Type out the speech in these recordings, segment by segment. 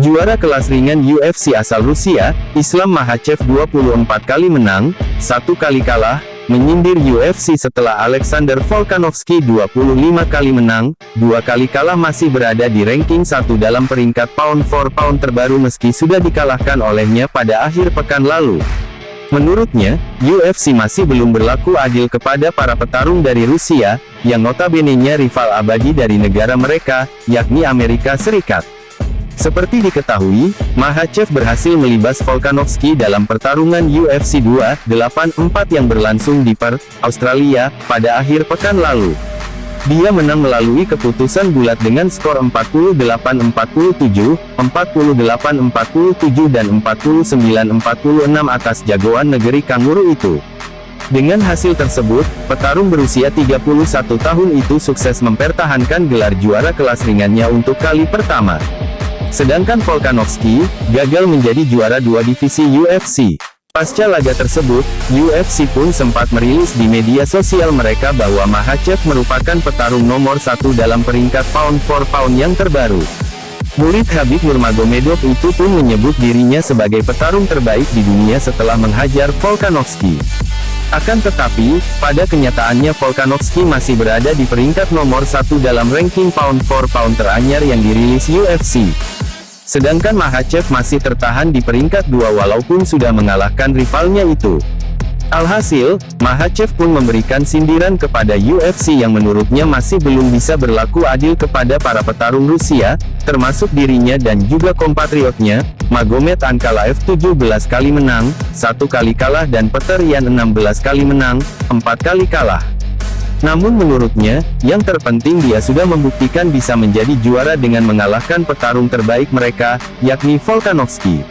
Juara kelas ringan UFC asal Rusia, Islam Makhachev 24 kali menang, satu kali kalah, menyindir UFC setelah Alexander Volkanovski 25 kali menang, dua kali kalah masih berada di ranking satu dalam peringkat pound for pound terbaru meski sudah dikalahkan olehnya pada akhir pekan lalu. Menurutnya, UFC masih belum berlaku adil kepada para petarung dari Rusia, yang notabene-nya rival abadi dari negara mereka, yakni Amerika Serikat. Seperti diketahui, Mahachev berhasil melibas Volkanovski dalam pertarungan UFC 284 yang berlangsung di Perth, Australia, pada akhir pekan lalu. Dia menang melalui keputusan bulat dengan skor 48-47, 48-47 dan 49-46 atas jagoan negeri kanguru itu. Dengan hasil tersebut, petarung berusia 31 tahun itu sukses mempertahankan gelar juara kelas ringannya untuk kali pertama. Sedangkan Volkanovski, gagal menjadi juara dua divisi UFC. Pasca laga tersebut, UFC pun sempat merilis di media sosial mereka bahwa Makhachev merupakan petarung nomor satu dalam peringkat pound for pound yang terbaru. Murid Habib Nurmagomedov itu pun menyebut dirinya sebagai petarung terbaik di dunia setelah menghajar Volkanovski. Akan tetapi, pada kenyataannya Volkanovski masih berada di peringkat nomor satu dalam ranking pound for pound teranyar yang dirilis UFC. Sedangkan Makhachev masih tertahan di peringkat dua walaupun sudah mengalahkan rivalnya itu. Alhasil, Makhachev pun memberikan sindiran kepada UFC yang menurutnya masih belum bisa berlaku adil kepada para petarung Rusia, termasuk dirinya dan juga kompatriotnya, Magomed Ankalaev 17 kali menang, satu kali kalah dan Peter Yan 16 kali menang, empat kali kalah. Namun menurutnya, yang terpenting dia sudah membuktikan bisa menjadi juara dengan mengalahkan petarung terbaik mereka, yakni Volkanovski.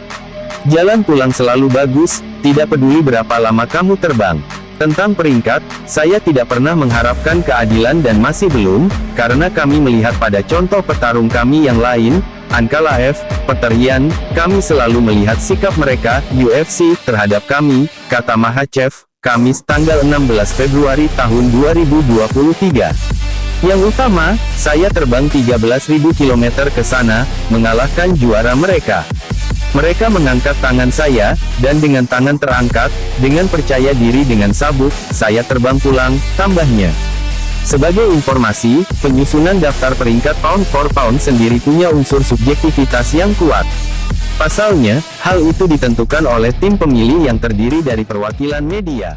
Jalan pulang selalu bagus, tidak peduli berapa lama kamu terbang. Tentang peringkat, saya tidak pernah mengharapkan keadilan dan masih belum, karena kami melihat pada contoh petarung kami yang lain, Ankalaev, Peter Yan, kami selalu melihat sikap mereka, UFC, terhadap kami, kata Mahachev, Kamis tanggal 16 Februari tahun 2023. Yang utama, saya terbang 13.000 km ke sana, mengalahkan juara mereka. Mereka mengangkat tangan saya, dan dengan tangan terangkat, dengan percaya diri dengan sabuk, saya terbang pulang, tambahnya. Sebagai informasi, penyusunan daftar peringkat pound for pound sendiri punya unsur subjektivitas yang kuat. Pasalnya, hal itu ditentukan oleh tim pemilih yang terdiri dari perwakilan media.